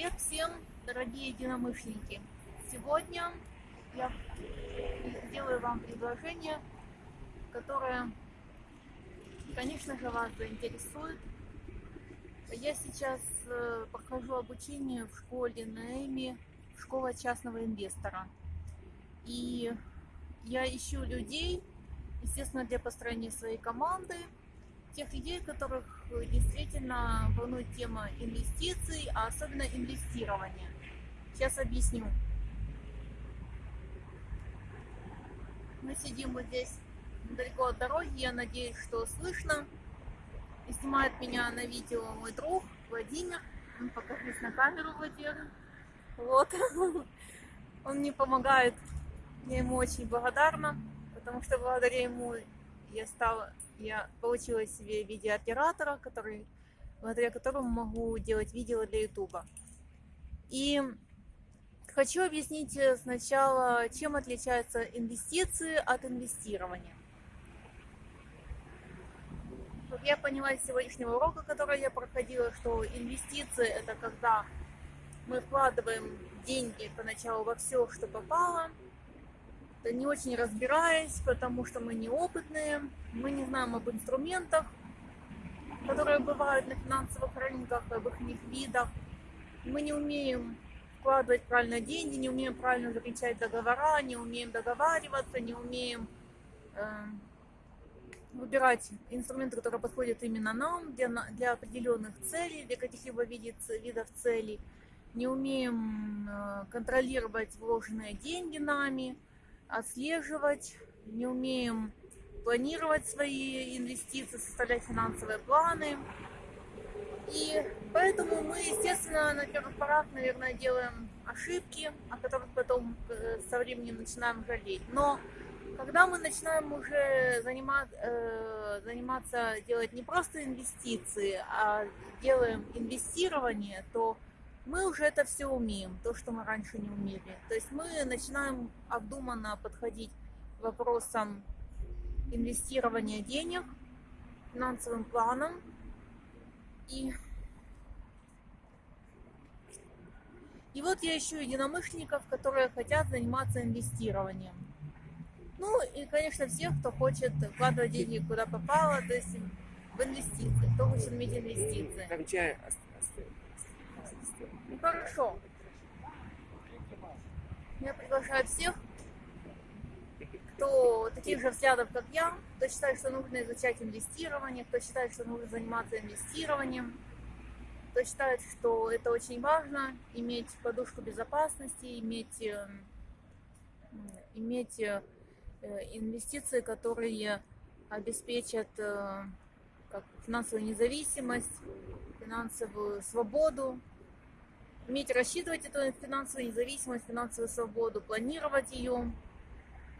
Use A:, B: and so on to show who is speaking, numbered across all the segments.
A: Привет всем, дорогие единомышленники! Сегодня я сделаю вам предложение, которое, конечно же, вас заинтересует. Я сейчас э, прохожу обучение в школе Наэми, школа частного инвестора. И я ищу людей, естественно, для построения своей команды, тех людей, которых действительно волнует тема инвестиций, а особенно инвестирования. Сейчас объясню. Мы сидим вот здесь недалеко от дороги, я надеюсь, что слышно. И снимает меня на видео мой друг Владимир. Покажись на камеру, Владимир. Вот. Он мне помогает. Я ему очень благодарна, потому что благодаря ему я стала я получила себе видеооператора, который, благодаря которому могу делать видео для ютуба. И хочу объяснить сначала, чем отличаются инвестиции от инвестирования. Вот я поняла из сегодняшнего урока, который я проходила, что инвестиции это когда мы вкладываем деньги поначалу во все, что попало, не очень разбираясь, потому что мы неопытные, мы не знаем об инструментах, которые бывают на финансовых рынках, об их видах. Мы не умеем вкладывать правильно деньги, не умеем правильно заключать договора, не умеем договариваться, не умеем э, выбирать инструменты, которые подходят именно нам для, для определенных целей, для каких-либо видов целей, не умеем э, контролировать вложенные деньги нами, отслеживать, не умеем планировать свои инвестиции, составлять финансовые планы. И поэтому мы, естественно, на первых порах, наверное, делаем ошибки, о которых потом э, со временем начинаем жалеть. Но когда мы начинаем уже заниматься, э, заниматься делать не просто инвестиции, а делаем инвестирование, то мы уже это все умеем, то, что мы раньше не умели. То есть мы начинаем обдуманно подходить к вопросам инвестирования денег, финансовым планом. И, и вот я ищу единомышленников, которые хотят заниматься инвестированием. Ну и, конечно, всех, кто хочет вкладывать деньги куда попало, то есть в инвестиции, кто хочет иметь инвестиции. Хорошо. Я приглашаю всех, кто таких же взглядов, как я, кто считает, что нужно изучать инвестирование, кто считает, что нужно заниматься инвестированием, кто считает, что это очень важно, иметь подушку безопасности, иметь, э, иметь э, инвестиции, которые обеспечат э, как финансовую независимость, финансовую свободу, уметь рассчитывать эту финансовую независимость, финансовую свободу, планировать ее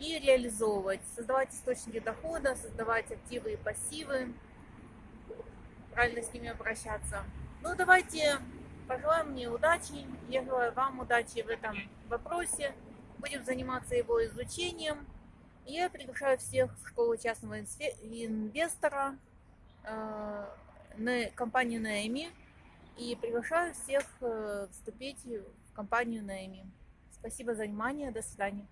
A: и реализовывать, создавать источники дохода, создавать активы и пассивы, правильно с ними обращаться. Ну, давайте пожелаем мне удачи, я желаю вам удачи в этом вопросе, будем заниматься его изучением. Я приглашаю всех в школу частного инвестора, э, на компанию Наэми, и приглашаю всех э, вступить в компанию Наэми. Спасибо за внимание, до свидания.